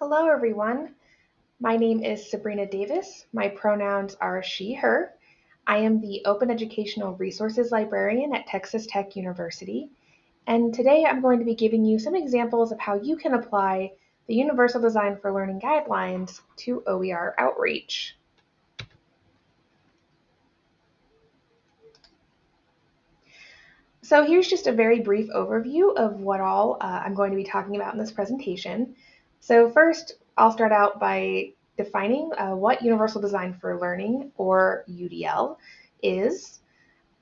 Hello, everyone. My name is Sabrina Davis. My pronouns are she, her. I am the Open Educational Resources Librarian at Texas Tech University. And today I'm going to be giving you some examples of how you can apply the Universal Design for Learning guidelines to OER outreach. So here's just a very brief overview of what all uh, I'm going to be talking about in this presentation. So first, I'll start out by defining uh, what Universal Design for Learning, or UDL, is.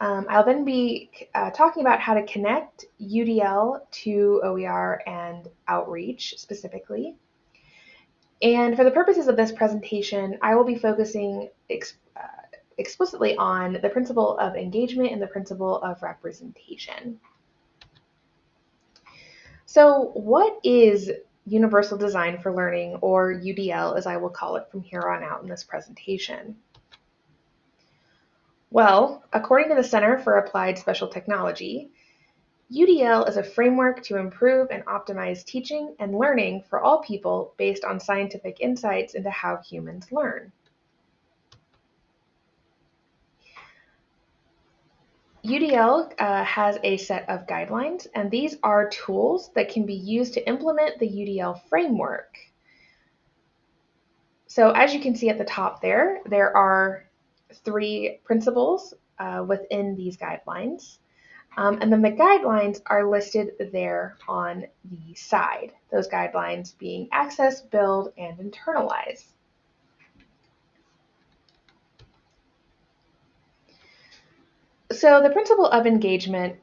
Um, I'll then be uh, talking about how to connect UDL to OER and outreach specifically. And for the purposes of this presentation, I will be focusing ex uh, explicitly on the principle of engagement and the principle of representation. So what is Universal Design for Learning, or UDL as I will call it from here on out in this presentation? Well, according to the Center for Applied Special Technology, UDL is a framework to improve and optimize teaching and learning for all people based on scientific insights into how humans learn. UDL uh, has a set of guidelines, and these are tools that can be used to implement the UDL framework. So as you can see at the top there, there are three principles uh, within these guidelines. Um, and then the guidelines are listed there on the side, those guidelines being access, build, and internalize. So the principle of engagement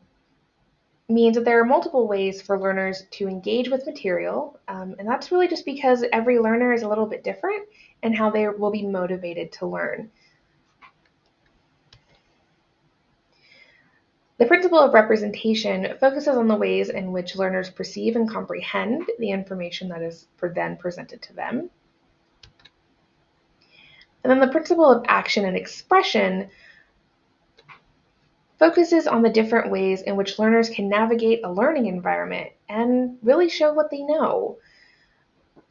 means that there are multiple ways for learners to engage with material, um, and that's really just because every learner is a little bit different and how they will be motivated to learn. The principle of representation focuses on the ways in which learners perceive and comprehend the information that is then presented to them. And then the principle of action and expression focuses on the different ways in which learners can navigate a learning environment and really show what they know.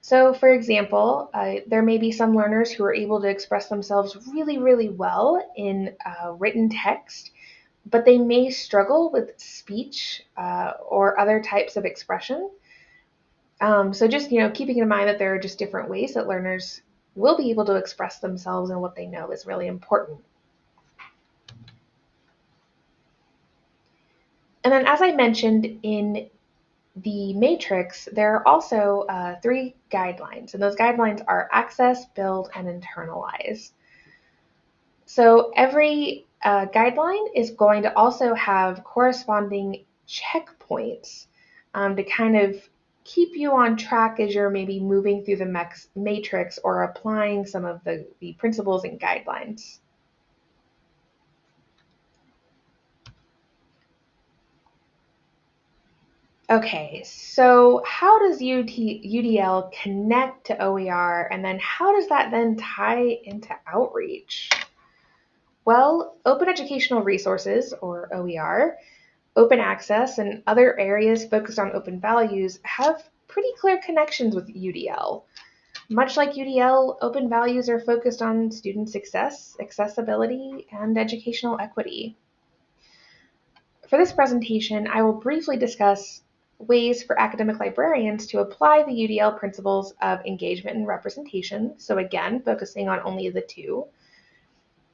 So for example, uh, there may be some learners who are able to express themselves really, really well in uh, written text, but they may struggle with speech uh, or other types of expression. Um, so just, you know, keeping in mind that there are just different ways that learners will be able to express themselves and what they know is really important. And then as I mentioned in the matrix, there are also uh, three guidelines, and those guidelines are access, build, and internalize. So every uh, guideline is going to also have corresponding checkpoints um, to kind of keep you on track as you're maybe moving through the matrix or applying some of the, the principles and guidelines. Okay, so how does UDL connect to OER and then how does that then tie into outreach? Well, open educational resources, or OER, open access, and other areas focused on open values have pretty clear connections with UDL. Much like UDL, open values are focused on student success, accessibility, and educational equity. For this presentation, I will briefly discuss ways for academic librarians to apply the UDL principles of engagement and representation, so again, focusing on only the two,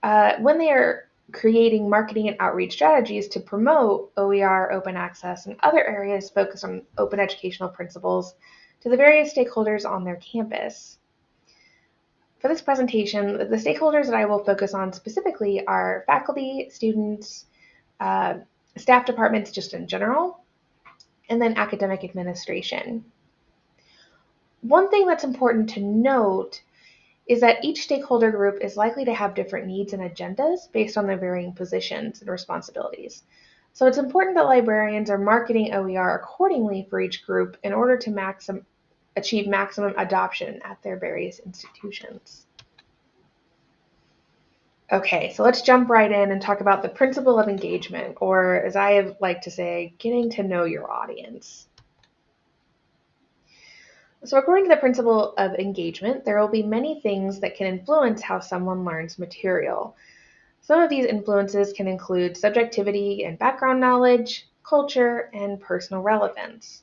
uh, when they are creating marketing and outreach strategies to promote OER, open access, and other areas focused on open educational principles to the various stakeholders on their campus. For this presentation, the stakeholders that I will focus on specifically are faculty, students, uh, staff departments just in general, and then academic administration. One thing that's important to note is that each stakeholder group is likely to have different needs and agendas based on their varying positions and responsibilities. So it's important that librarians are marketing OER accordingly for each group in order to maxim, achieve maximum adoption at their various institutions. Okay, so let's jump right in and talk about the principle of engagement, or as I like to say, getting to know your audience. So, according to the principle of engagement, there will be many things that can influence how someone learns material. Some of these influences can include subjectivity and background knowledge, culture, and personal relevance.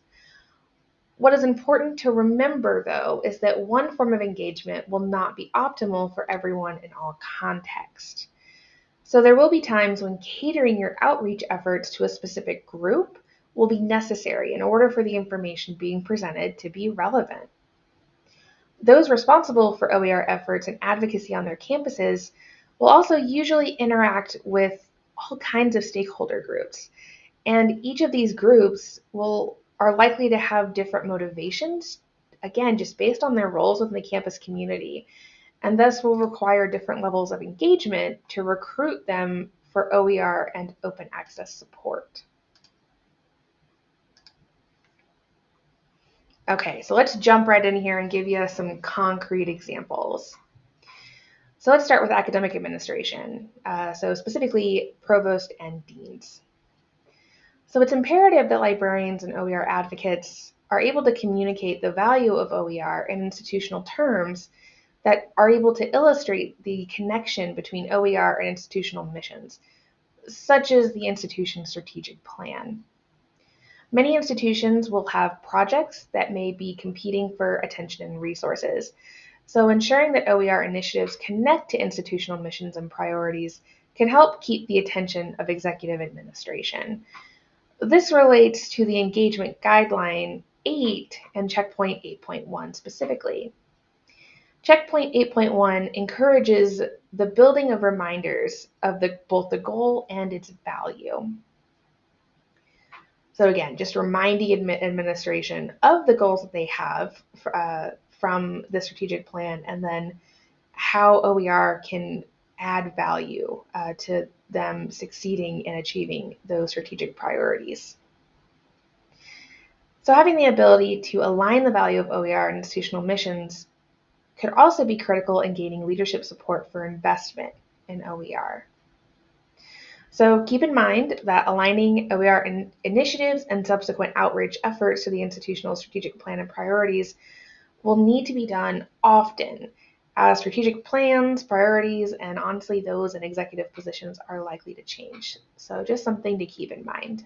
What is important to remember, though, is that one form of engagement will not be optimal for everyone in all contexts. So there will be times when catering your outreach efforts to a specific group will be necessary in order for the information being presented to be relevant. Those responsible for OER efforts and advocacy on their campuses will also usually interact with all kinds of stakeholder groups. And each of these groups will are likely to have different motivations, again, just based on their roles within the campus community, and thus will require different levels of engagement to recruit them for OER and open access support. Okay, so let's jump right in here and give you some concrete examples. So let's start with academic administration, uh, so specifically provost and deans. So it's imperative that librarians and OER advocates are able to communicate the value of OER in institutional terms that are able to illustrate the connection between OER and institutional missions, such as the institution's strategic plan. Many institutions will have projects that may be competing for attention and resources. So ensuring that OER initiatives connect to institutional missions and priorities can help keep the attention of executive administration. This relates to the engagement guideline 8 and checkpoint 8.1 specifically. Checkpoint 8.1 encourages the building of reminders of the, both the goal and its value. So again, just reminding administration of the goals that they have uh, from the strategic plan and then how OER can add value uh, to them succeeding in achieving those strategic priorities. So having the ability to align the value of OER and institutional missions could also be critical in gaining leadership support for investment in OER. So keep in mind that aligning OER in initiatives and subsequent outreach efforts to the institutional strategic plan and priorities will need to be done often as strategic plans, priorities, and honestly, those in executive positions are likely to change. So, just something to keep in mind.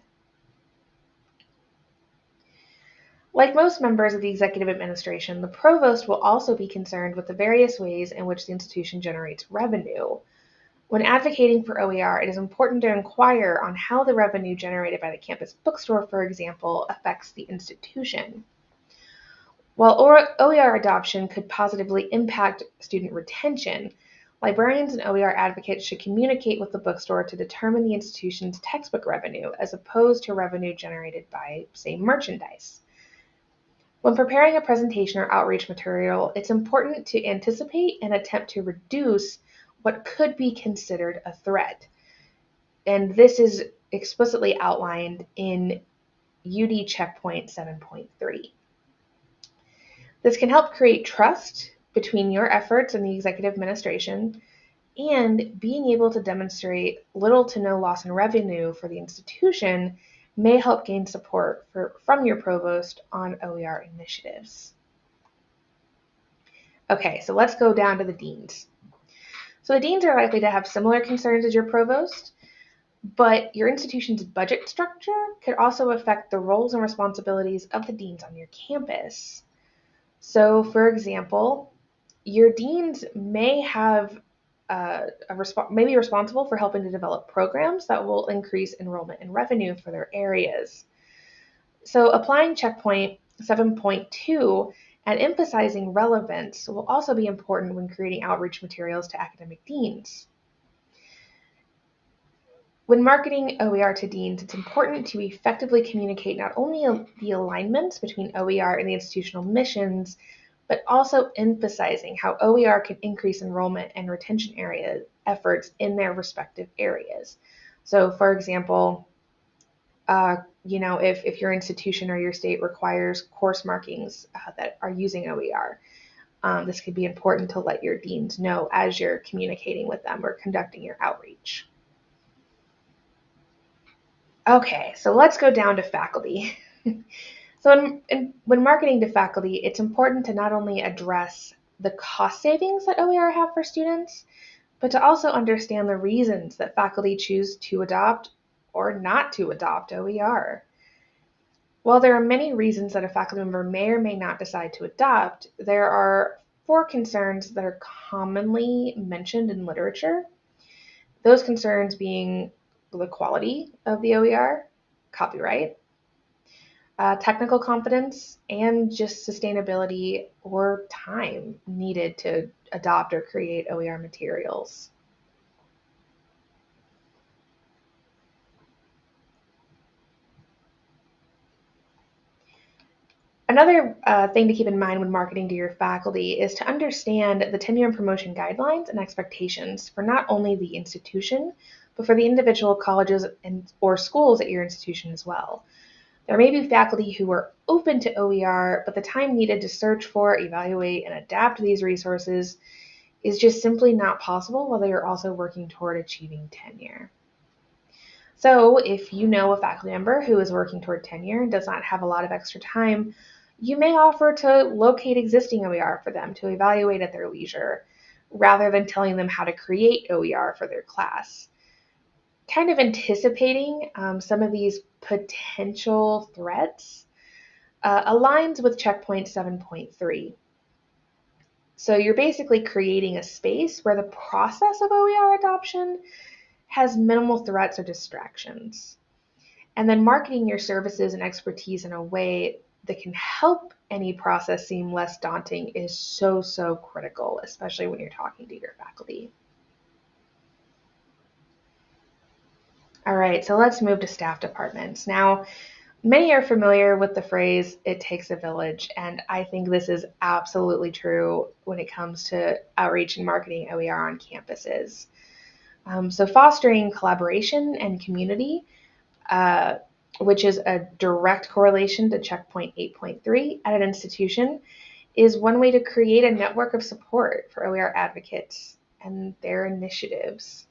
Like most members of the executive administration, the provost will also be concerned with the various ways in which the institution generates revenue. When advocating for OER, it is important to inquire on how the revenue generated by the campus bookstore, for example, affects the institution. While OER adoption could positively impact student retention, librarians and OER advocates should communicate with the bookstore to determine the institution's textbook revenue as opposed to revenue generated by, say, merchandise. When preparing a presentation or outreach material, it's important to anticipate and attempt to reduce what could be considered a threat. And this is explicitly outlined in UD Checkpoint 7.3. This can help create trust between your efforts and the executive administration and being able to demonstrate little to no loss in revenue for the institution may help gain support for, from your provost on OER initiatives. Okay, so let's go down to the deans. So the deans are likely to have similar concerns as your provost, but your institution's budget structure could also affect the roles and responsibilities of the deans on your campus. So, for example, your deans may have uh, a resp- may be responsible for helping to develop programs that will increase enrollment and revenue for their areas. So, applying checkpoint 7.2 and emphasizing relevance will also be important when creating outreach materials to academic deans. When marketing OER to deans, it's important to effectively communicate not only the alignments between OER and the institutional missions, but also emphasizing how OER can increase enrollment and retention area efforts in their respective areas. So, for example, uh, you know, if, if your institution or your state requires course markings uh, that are using OER, um, this could be important to let your deans know as you're communicating with them or conducting your outreach. Okay, so let's go down to faculty. So in, in, when marketing to faculty, it's important to not only address the cost savings that OER have for students, but to also understand the reasons that faculty choose to adopt or not to adopt OER. While there are many reasons that a faculty member may or may not decide to adopt, there are four concerns that are commonly mentioned in literature. Those concerns being the quality of the OER, copyright, uh, technical confidence, and just sustainability or time needed to adopt or create OER materials. Another uh, thing to keep in mind when marketing to your faculty is to understand the tenure and promotion guidelines and expectations for not only the institution, but for the individual colleges and or schools at your institution as well. There may be faculty who are open to OER, but the time needed to search for, evaluate, and adapt these resources is just simply not possible while they are also working toward achieving tenure. So if you know a faculty member who is working toward tenure and does not have a lot of extra time, you may offer to locate existing OER for them to evaluate at their leisure, rather than telling them how to create OER for their class. Kind of anticipating um, some of these potential threats uh, aligns with checkpoint 7.3. So you're basically creating a space where the process of OER adoption has minimal threats or distractions. And then marketing your services and expertise in a way that can help any process seem less daunting is so, so critical, especially when you're talking to your faculty. All right, so let's move to staff departments. Now, many are familiar with the phrase, it takes a village, and I think this is absolutely true when it comes to outreach and marketing OER on campuses. Um, so fostering collaboration and community uh, which is a direct correlation to checkpoint 8.3 at an institution, is one way to create a network of support for OER advocates and their initiatives.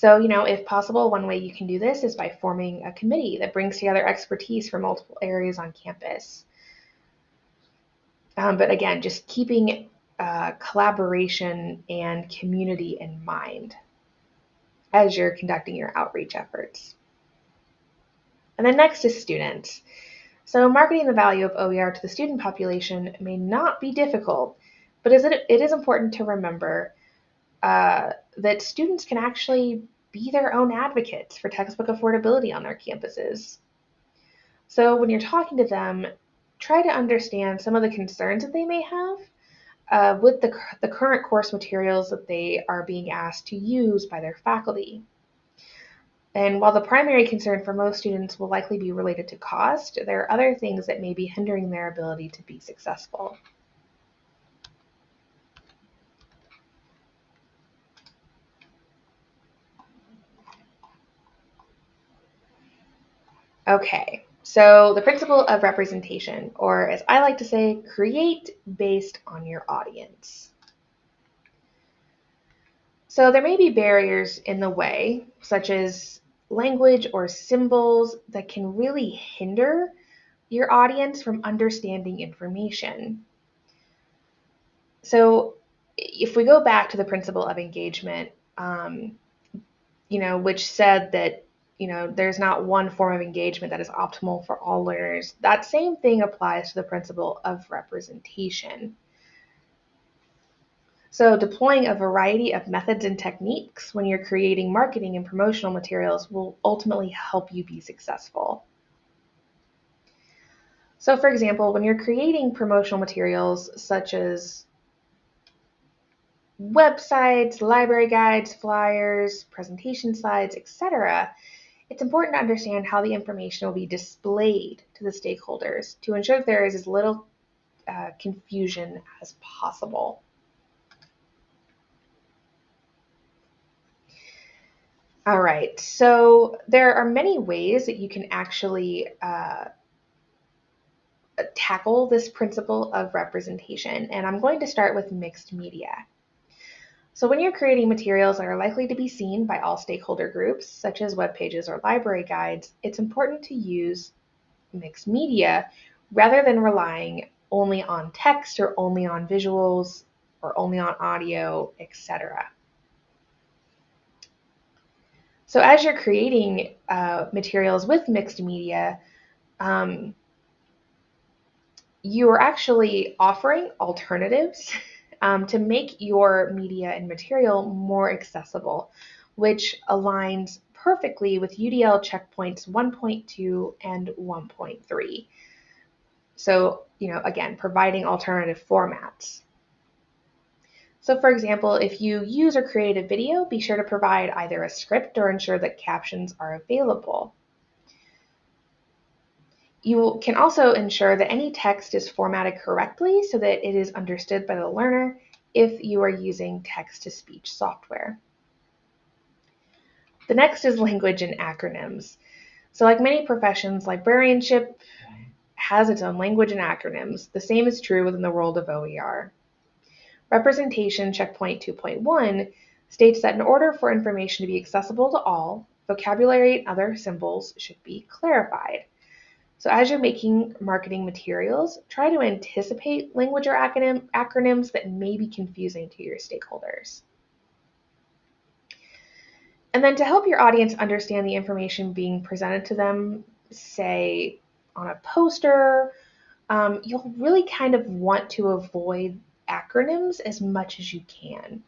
So, you know, if possible, one way you can do this is by forming a committee that brings together expertise from multiple areas on campus. Um, but again, just keeping uh, collaboration and community in mind as you're conducting your outreach efforts. And then next is students. So marketing the value of OER to the student population may not be difficult, but it it is important to remember uh, that students can actually be their own advocates for textbook affordability on their campuses. So when you're talking to them, try to understand some of the concerns that they may have uh, with the, the current course materials that they are being asked to use by their faculty. And while the primary concern for most students will likely be related to cost, there are other things that may be hindering their ability to be successful. Okay, so the principle of representation, or as I like to say, create based on your audience. So there may be barriers in the way, such as language or symbols that can really hinder your audience from understanding information. So if we go back to the principle of engagement, um, you know, which said that, you know, there's not one form of engagement that is optimal for all learners, that same thing applies to the principle of representation. So deploying a variety of methods and techniques when you're creating marketing and promotional materials will ultimately help you be successful. So for example, when you're creating promotional materials such as websites, library guides, flyers, presentation slides, etc., it's important to understand how the information will be displayed to the stakeholders to ensure that there is as little uh, confusion as possible. All right, so there are many ways that you can actually uh, tackle this principle of representation, and I'm going to start with mixed media. So when you're creating materials that are likely to be seen by all stakeholder groups, such as web pages or library guides, it's important to use mixed media rather than relying only on text or only on visuals or only on audio, etc. So as you're creating uh, materials with mixed media, um, you are actually offering alternatives um, to make your media and material more accessible, which aligns perfectly with UDL checkpoints 1.2 and 1.3. So, you know, again, providing alternative formats. So for example, if you use or create a video, be sure to provide either a script or ensure that captions are available. You can also ensure that any text is formatted correctly so that it is understood by the learner if you are using text-to-speech software. The next is language and acronyms. So like many professions, librarianship has its own language and acronyms. The same is true within the world of OER. Representation checkpoint 2.1 states that in order for information to be accessible to all, vocabulary and other symbols should be clarified. So as you're making marketing materials, try to anticipate language or acronym, acronyms that may be confusing to your stakeholders. And then to help your audience understand the information being presented to them, say on a poster, um, you'll really kind of want to avoid acronyms as much as you can,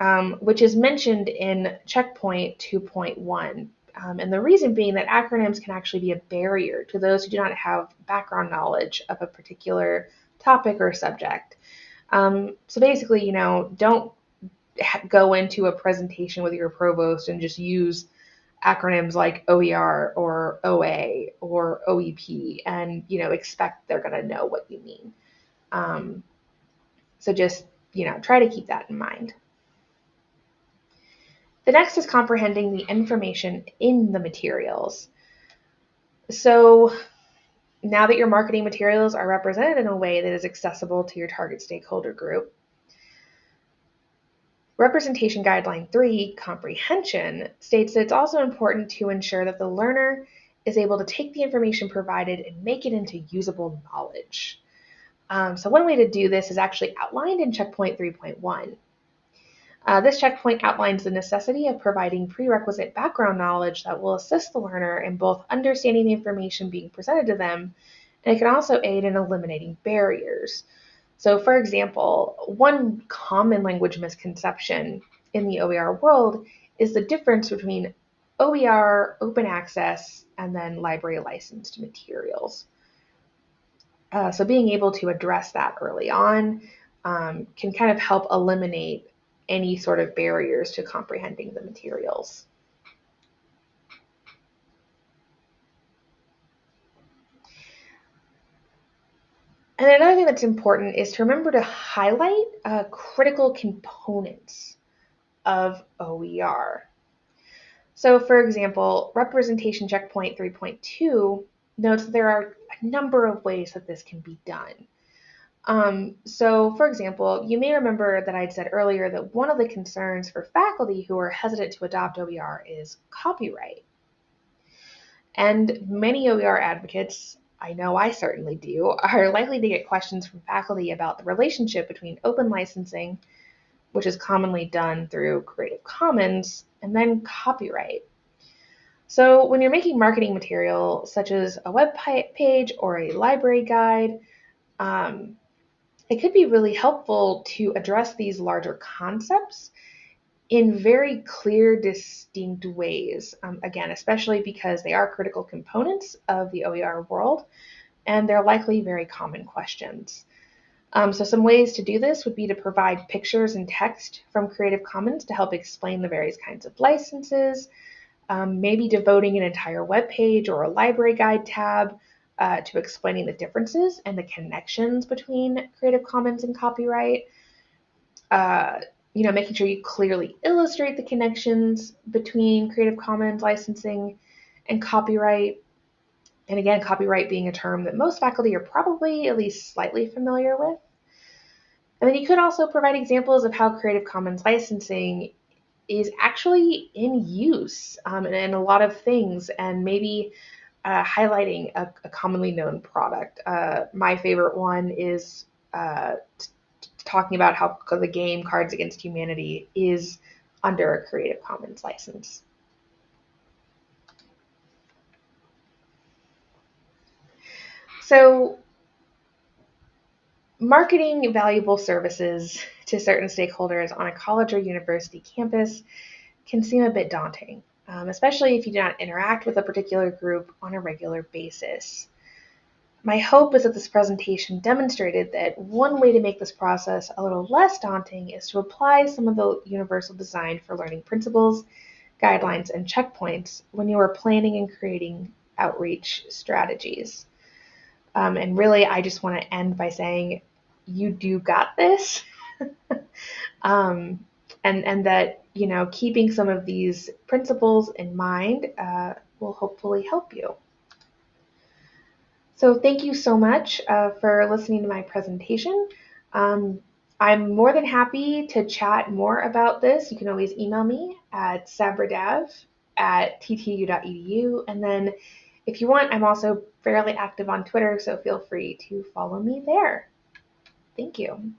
um, which is mentioned in checkpoint 2.1 um, and the reason being that acronyms can actually be a barrier to those who do not have background knowledge of a particular topic or subject. Um, so basically, you know, don't go into a presentation with your provost and just use acronyms like OER or OA or OEP and, you know, expect they're going to know what you mean. Um, so just, you know, try to keep that in mind. The next is comprehending the information in the materials. So now that your marketing materials are represented in a way that is accessible to your target stakeholder group, Representation Guideline 3, Comprehension, states that it's also important to ensure that the learner is able to take the information provided and make it into usable knowledge. Um, so one way to do this is actually outlined in checkpoint 3.1. Uh, this checkpoint outlines the necessity of providing prerequisite background knowledge that will assist the learner in both understanding the information being presented to them, and it can also aid in eliminating barriers. So for example, one common language misconception in the OER world is the difference between OER, open access, and then library licensed materials. Uh, so being able to address that early on um, can kind of help eliminate any sort of barriers to comprehending the materials. And another thing that's important is to remember to highlight uh, critical components of OER. So for example, representation checkpoint 3.2 notes that there are a number of ways that this can be done. Um, so, for example, you may remember that I'd said earlier that one of the concerns for faculty who are hesitant to adopt OER is copyright. And many OER advocates, I know I certainly do, are likely to get questions from faculty about the relationship between open licensing, which is commonly done through Creative Commons, and then copyright. So when you're making marketing material, such as a web page or a library guide, um, it could be really helpful to address these larger concepts in very clear, distinct ways. Um, again, especially because they are critical components of the OER world, and they're likely very common questions. Um, so some ways to do this would be to provide pictures and text from Creative Commons to help explain the various kinds of licenses, um, maybe devoting an entire web page or a library guide tab uh, to explaining the differences and the connections between Creative Commons and copyright. Uh, you know, making sure you clearly illustrate the connections between Creative Commons licensing and copyright. And again, copyright being a term that most faculty are probably at least slightly familiar with. And then you could also provide examples of how Creative Commons licensing is actually in use um, in, in a lot of things and maybe uh, highlighting a, a, commonly known product. Uh, my favorite one is uh, t- talking about how the game Cards Against Humanity is under a Creative Commons license. So, marketing valuable services to certain stakeholders on a college or university campus can seem a bit daunting, um, especially if you do not interact with a particular group on a regular basis. My hope is that this presentation demonstrated that one way to make this process a little less daunting is to apply some of the universal design for learning principles, guidelines, and checkpoints when you are planning and creating outreach strategies. Um, and really, I just want to end by saying, you do got this. um, and, and that, you know, keeping some of these principles in mind uh, will hopefully help you. So thank you so much uh, for listening to my presentation. Um, I'm more than happy to chat more about this. You can always email me at sabradav at ttu.edu. And then if you want, I'm also fairly active on Twitter, so feel free to follow me there. Thank you.